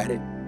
at it.